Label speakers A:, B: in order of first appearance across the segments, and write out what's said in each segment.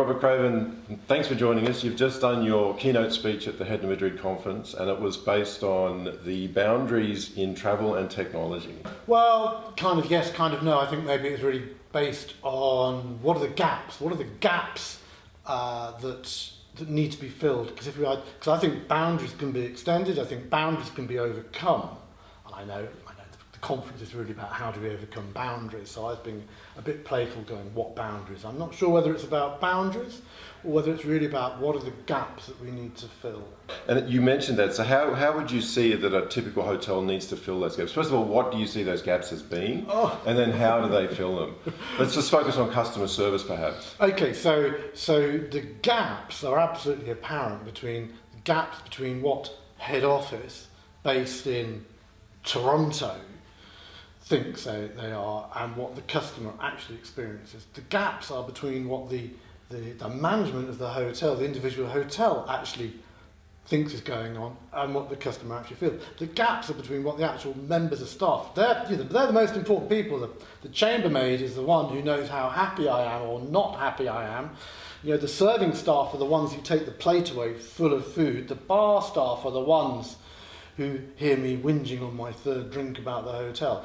A: Robert Craven, thanks for joining us. You've just done your keynote speech at the Head to Madrid conference and it was based on the boundaries in travel and technology.
B: Well, kind of yes, kind of no. I think maybe it's really based on what are the gaps? What are the gaps uh, that that need to be filled? Because if we because I think boundaries can be extended. I think boundaries can be overcome. And I know conference is really about how do we overcome boundaries. So I've been a bit playful going, what boundaries? I'm not sure whether it's about boundaries or whether it's really about what are the gaps that we need to fill.
A: And you mentioned that, so how, how would you see that a typical hotel needs to fill those gaps? First of all, what do you see those gaps as being? Oh. And then how do they fill them? Let's just focus on customer service perhaps.
B: Okay, so, so the gaps are absolutely apparent between, the gaps between what head office based in Toronto thinks they, they are and what the customer actually experiences. The gaps are between what the, the, the management of the hotel, the individual hotel actually thinks is going on and what the customer actually feels. The gaps are between what the actual members of staff, they're, you know, they're the most important people. The, the chambermaid is the one who knows how happy I am or not happy I am. You know, the serving staff are the ones who take the plate away full of food. The bar staff are the ones who hear me whinging on my third drink about the hotel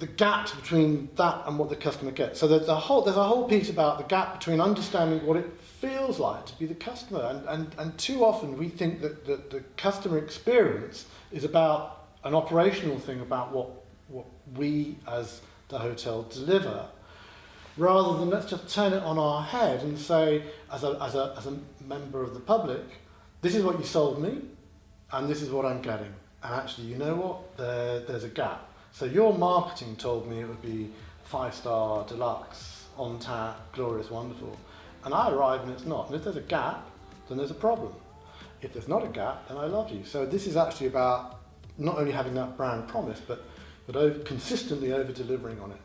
B: the gaps between that and what the customer gets. So there's a whole, there's a whole piece about the gap between understanding what it feels like to be the customer. And, and, and too often we think that, that the customer experience is about an operational thing about what, what we as the hotel deliver, rather than let's just turn it on our head and say, as a, as a, as a member of the public, this is what you sold me, and this is what I'm getting. And actually, you know what? There, there's a gap. So your marketing told me it would be five star deluxe, on tap, glorious, wonderful. And I arrive and it's not. And if there's a gap, then there's a problem. If there's not a gap, then I love you. So this is actually about not only having that brand promise, but, but over, consistently over delivering on it.